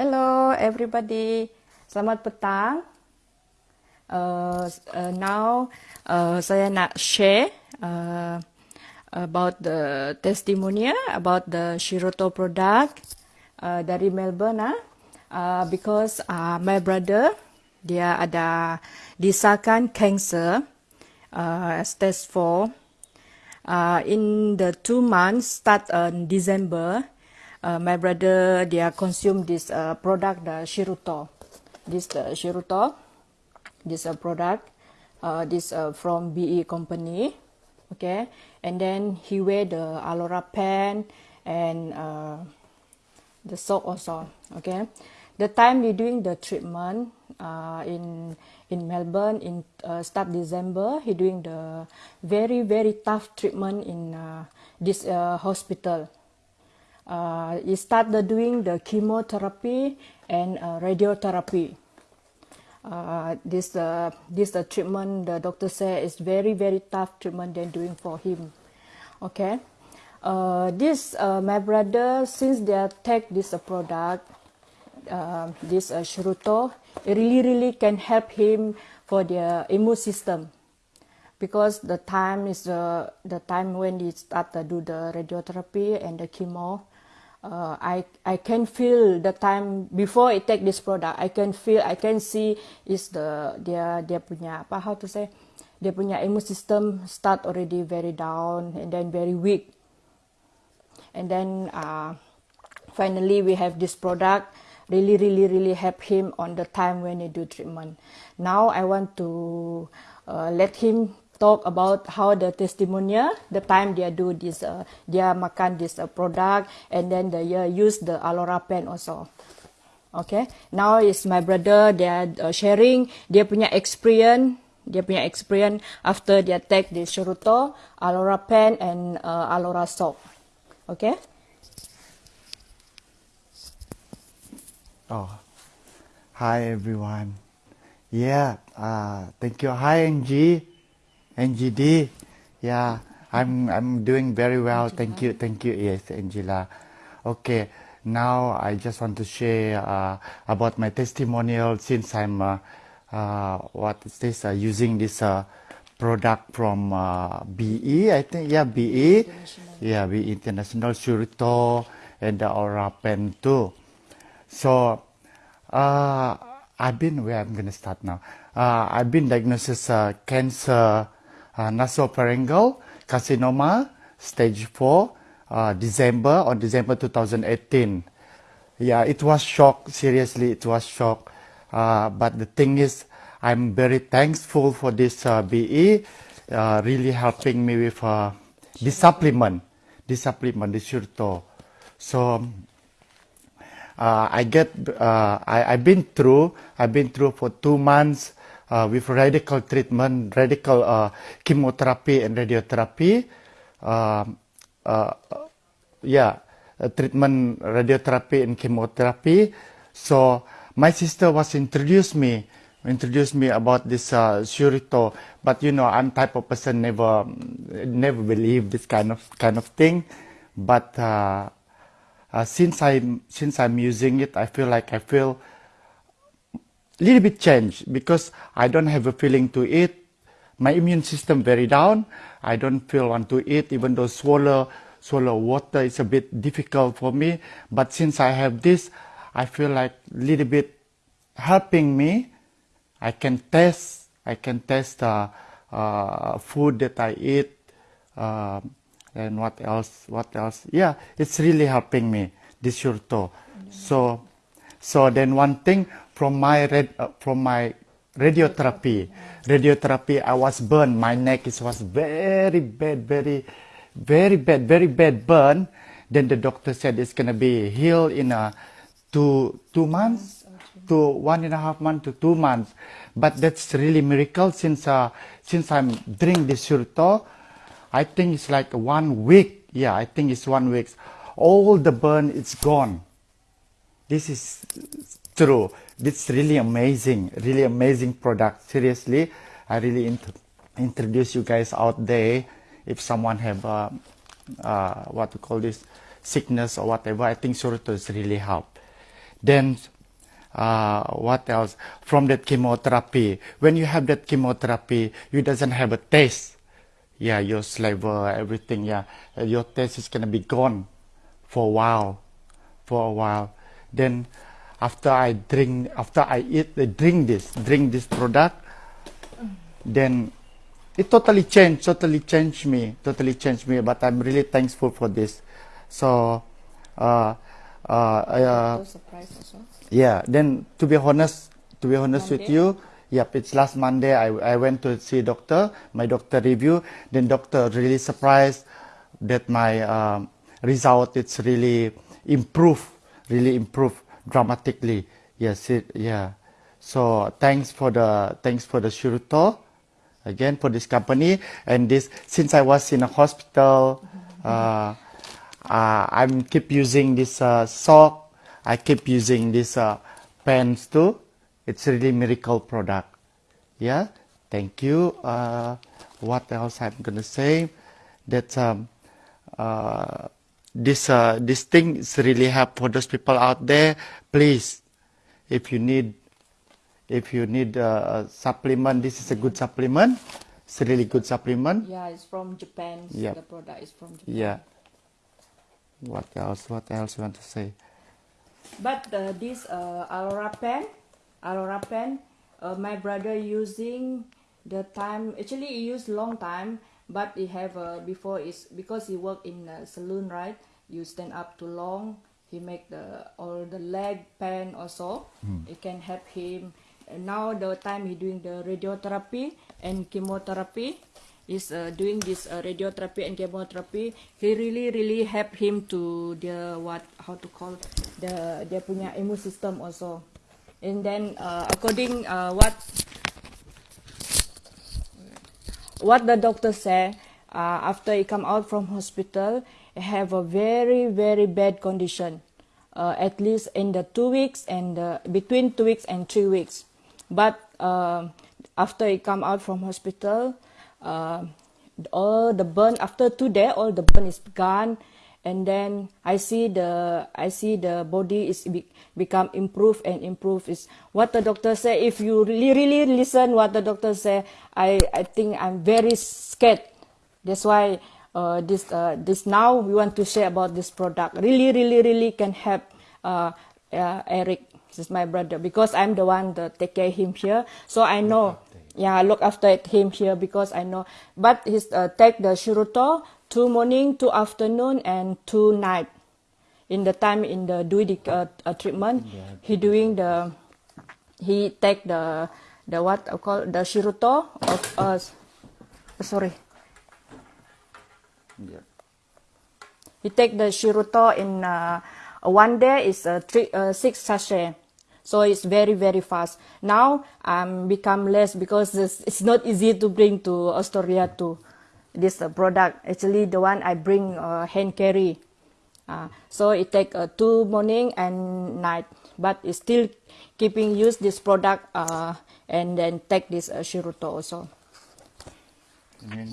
Hello everybody, selamat petang. Uh, uh, now uh, saya nak share uh, about the testimonial about the Shiroto product uh, dari Melbourne. Uh, uh, because uh, my brother dia ada disahkan cancer uh, stage 4 uh, in the two months start in December uh, my brother dia consume this uh, product the Shiruto. This the Shiruto this uh, product uh, this uh, from BE company okay? And then he wear the Alora pen and uh, the soap also okay? The time we doing the treatment uh, in in Melbourne in uh, start December he doing the very very tough treatment in uh, this uh, hospital uh, he started doing the chemotherapy and uh, radiotherapy. Uh, this uh, this uh, treatment the doctor said is very very tough treatment they're doing for him. Okay, uh, this uh, my brother since they take this uh, product, this uh, it really really can help him for the immune system because the time is uh, the time when he start to do the radiotherapy and the chemo uh, I I can feel the time before I take this product. I can feel, I can see is the dia dia punya apa how to say dia punya immune system start already very down and then very weak. And then uh, finally we have this product really really really help him on the time when he do treatment. Now I want to uh, let him talk about how the testimonial, the time they do this, uh, dia makan this uh, product, and then they uh, use the Alora pen also. Okay, now is my brother, they are uh, sharing dia punya experience, dia punya experience after dia take the Shuruto, Alora pen, and uh, Alora soap. Okay. Oh, hi everyone. Yeah, uh, thank you. Hi Angie. NGD. Yeah, I'm I'm doing very well. Angela. Thank you, thank you. Yes, Angela. Okay, now I just want to share uh, about my testimonial since I'm uh, uh, what is this uh, using this uh, product from uh, BE. I think yeah BE. Yeah, BE International Surito and the Aura Pen too. So I've been where I'm gonna start now. I've been diagnosed as cancer uh, nasopharyngeal carcinoma, stage 4, uh, December, on December 2018. Yeah, it was shock, seriously, it was shock. Uh, but the thing is, I'm very thankful for this uh, BE, uh, really helping me with uh, this supplement, this supplement, this Shurto. So, uh, I get, uh, I, I've been through, I've been through for two months, uh, with radical treatment, radical uh, chemotherapy and radiotherapy. Uh, uh, yeah, uh, treatment, radiotherapy and chemotherapy. So my sister was introduced me, introduced me about this uh, Surito. But you know, I'm type of person never, never believe this kind of kind of thing. But uh, since I'm since I'm using it, I feel like I feel little bit change because I don't have a feeling to eat. My immune system very down. I don't feel want to eat even though swallow swallow water is a bit difficult for me. But since I have this, I feel like little bit helping me. I can taste. I can taste uh, uh, food that I eat. Uh, and what else? What else? Yeah, it's really helping me. This shurto. So, so then one thing from my red, uh, from my radiotherapy. Radiotherapy, I was burned. My neck is, was very bad, very, very bad, very bad burn. Then the doctor said it's gonna be healed in a two two months to one and a half month to two months. But that's really miracle since uh, since I'm drink this surto. I think it's like one week. Yeah, I think it's one week. All the burn is gone. This is true. This really amazing, really amazing product. Seriously, I really int introduce you guys out there. If someone have uh, uh, what to call this sickness or whatever, I think Surito is really help. Then uh, what else? From that chemotherapy, when you have that chemotherapy, you doesn't have a taste. Yeah, your saliva, everything. Yeah, your taste is gonna be gone for a while, for a while. Then after I drink, after I eat, I drink this, drink this product, then it totally changed, totally changed me, totally changed me. But I'm really thankful for this. So, uh, uh, uh, yeah. Then to be honest, to be honest with you, yep, it's last Monday. I I went to see doctor. My doctor review. Then doctor really surprised that my um, result it's really improved, really improved dramatically. Yes, it yeah. So thanks for the thanks for the Shuruto again for this company and this since I was in a hospital. Uh, uh, I'm keep using this uh, sock. I keep using this uh, pens too. It's really miracle product. Yeah, thank you. Uh, what else I'm gonna say? That um, uh, this uh, this thing is really help for those people out there. Please, if you need if you need uh, a supplement, this is a good supplement. It's a really good supplement. Yeah, it's from Japan. Yep. The product is from Japan. Yeah. What else? What else you want to say? But uh, this uh, Aurora pen, Aurora pen, uh, my brother using the time. Actually, he used long time, but he have uh, before is because he work in a saloon, right? You stand up too long. He make the all the leg pain also. It can help him. And now the time he doing the radiotherapy and chemotherapy is uh, doing this uh, radiotherapy and chemotherapy he really really help him to the what how to call the dia punya immune system also and then uh, according uh, what what the doctor said uh, after he come out from hospital he have a very very bad condition uh, at least in the two weeks and uh, between two weeks and three weeks. But uh, after he come out from hospital uh, all the burn after two days all the burn is gone and then i see the i see the body is be, become improve and improve is what the doctor say if you really really listen what the doctor say i i think i'm very scared. That's why uh, this uh, this now we want to share about this product. Really really really can help uh, uh, eric. This is my brother. Because i'm the one that take care him here. So i know. yeah look after him here because i know. But he's uh, take the shiruto two morning two afternoon and two night. In the time in the doing the uh, uh, treatment he doing the he take the the what I call the shiruto of us. Sorry. Yeah. he take the shiruto in uh, one day is uh, three uh, six sachet. So it's very very fast. Now i'm become less because it's, it's not easy to bring to australia to this uh, product actually the one i bring uh, hand carry uh, so it take uh, two morning and night but it's still keeping use this product uh, and then take this uh, shiruto also then,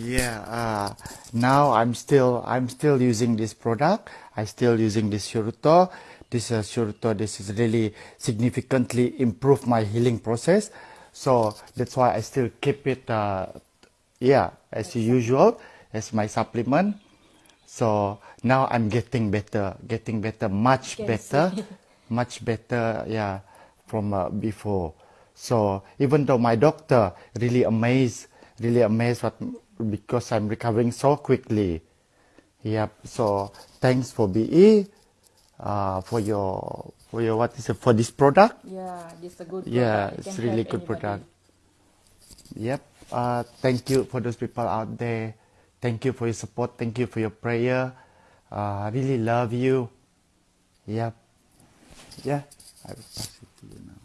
yeah, uh, now I'm still I'm still using this product. I still using this Shuruto. This uh, Shuruto, this is really significantly improved my healing process. So that's why I still keep it. Uh, yeah, as usual as my supplement. So now I'm getting better, getting better, much better, much better. Yeah, from uh, before. So even though my doctor really amazed, really amazed what because I'm recovering so quickly. Yep. So thanks for BE, uh, for your for your what is it for this product. yeah this a good product. Yeah, It it's really good anybody. product. Yep. Uh, thank you for those people out there. Thank you for your support. Thank you for your prayer. Uh, I really love you. Yep. Yeah. I will pass it to you now.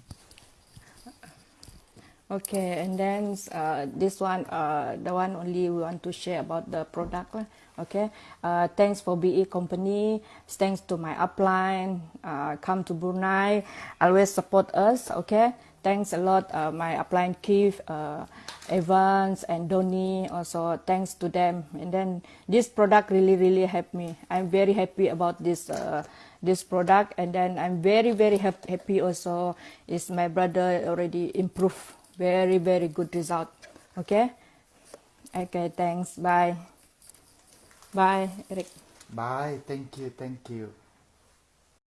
Okay, and then uh, this one, uh, the one only we want to share about the product. Okay, uh, thanks for BE company. Thanks to my upline. Uh, come to Brunei, always support us. Okay, thanks a lot, uh, my upline Keith, uh, Evans, and Donny. Also, thanks to them. And then this product really, really helped me. I'm very happy about this. This product, and then I'm very very happy also. Is my brother already improved, very very good result. Okay, okay, thanks. Bye, bye, Eric. Bye. Thank you. Thank you.